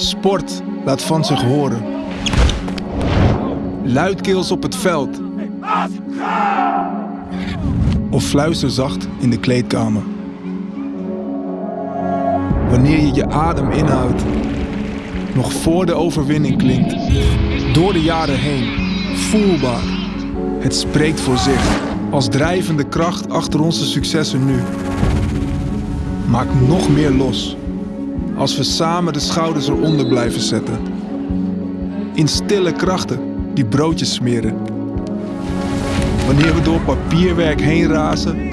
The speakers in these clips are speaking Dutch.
Sport laat van zich horen. Luidkeels op het veld. Of fluisterzacht in de kleedkamer. Wanneer je je adem inhoudt, nog voor de overwinning klinkt. Door de jaren heen, voelbaar. Het spreekt voor zich, als drijvende kracht achter onze successen nu. Maak nog meer los, als we samen de schouders eronder blijven zetten. In stille krachten die broodjes smeren. Wanneer we door papierwerk heen razen,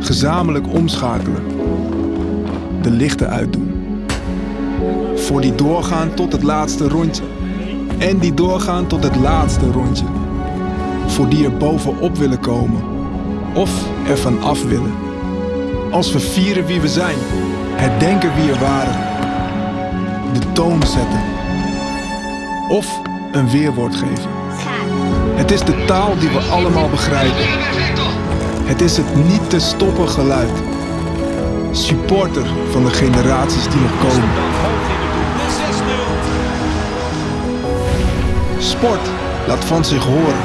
gezamenlijk omschakelen. De lichten uitdoen. Voor die doorgaan tot het laatste rondje. En die doorgaan tot het laatste rondje. Voor die er bovenop willen komen. Of er van af willen. Als we vieren wie we zijn, herdenken wie er waren. De toon zetten. Of een weerwoord geven. Het is de taal die we allemaal begrijpen. Het is het niet te stoppen geluid. Supporter van de generaties die nog komen. Sport laat van zich horen.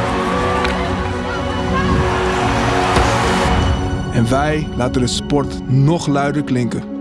En wij laten de sport nog luider klinken.